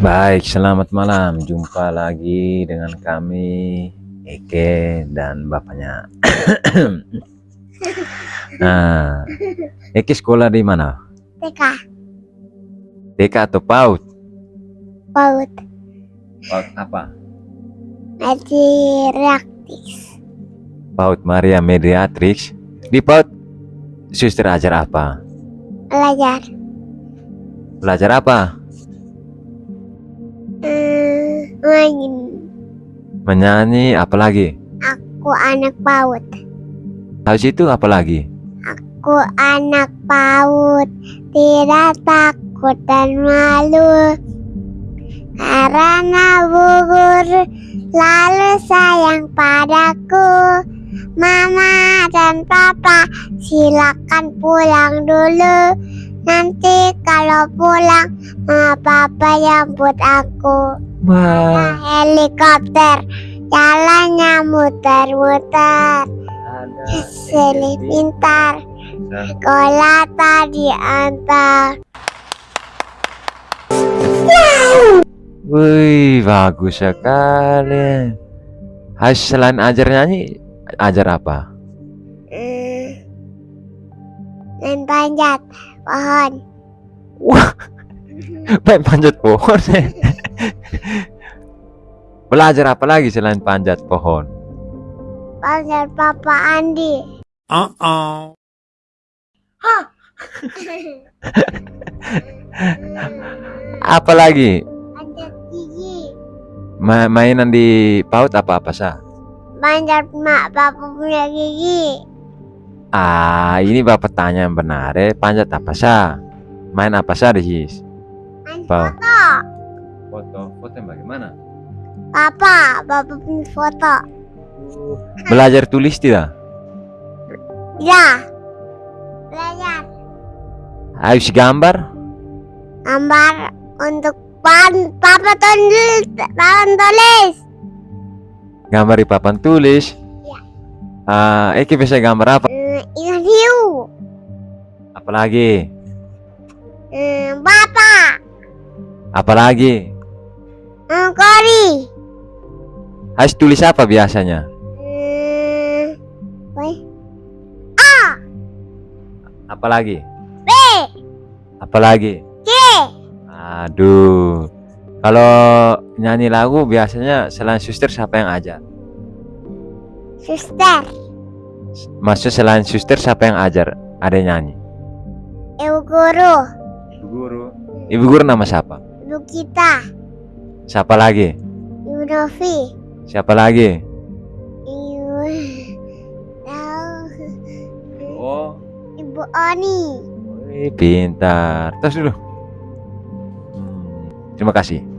Baik, selamat malam. Jumpa lagi dengan kami Eke dan bapaknya. nah, Eke sekolah di mana? TK TK atau PAUD? PAUD PAUD apa? Reaktif PAUD Maria Mediatrix. Di PAUD suster ajar apa? belajar Belajar apa? Main. Menyanyi apalagi? aku anak PAUD Habis itu apalagi? aku anak PAUD tidak takut dan malu. Karena bu guru lalu sayang padaku. Mama dan Papa silakan pulang dulu. Nanti kalau pulang Mama Papa jemput aku. Wah, Helikopter. Jalannya muter-muter Selip pintar. Sekolah tadi antar. Wih, bagus sekali. Hai, selain ajar nyanyi, ajar apa? hmm, Main panjat pohon. Wah, main panjat pohon. Belajar apa lagi selain panjat pohon? Panjat Papa Andi Uh-oh. Apa lagi? Panjat gigi Ma- mainan di PAUD apa-apa sah? Panjat mak Papa punya gigi Ah, ini bapak tanya yang benar eh. Panjat apa sah? Main apa sah di? Main Apa? foto Foto, foto yang bagaimana? Papa, Papa punya foto Belajar tulis tidak? Ya Belajar Harus gambar? Gambar untuk pan Papa tulis Papa tulis Gambar di papan tulis? Iya. Ah, Eki bisa gambar apa? Hmm, Ikan hiu Apalagi? hmm, Bapak Apalagi? hmm, Kori Harus tulis apa biasanya? hmm, Woi. Apalagi? B Apalagi? C Aduh. Kalau nyanyi lagu biasanya selain suster siapa yang ajar? Suster Maksud selain suster siapa yang ajar? Ada yang nyanyi? Ibu guru Ibu guru. Ibu guru nama siapa? Ibu kita Siapa lagi? Ibu Novi Siapa lagi? Ibu tahu Oh, Ibu Oni pintar. Terus dulu. Hmm, terima kasih.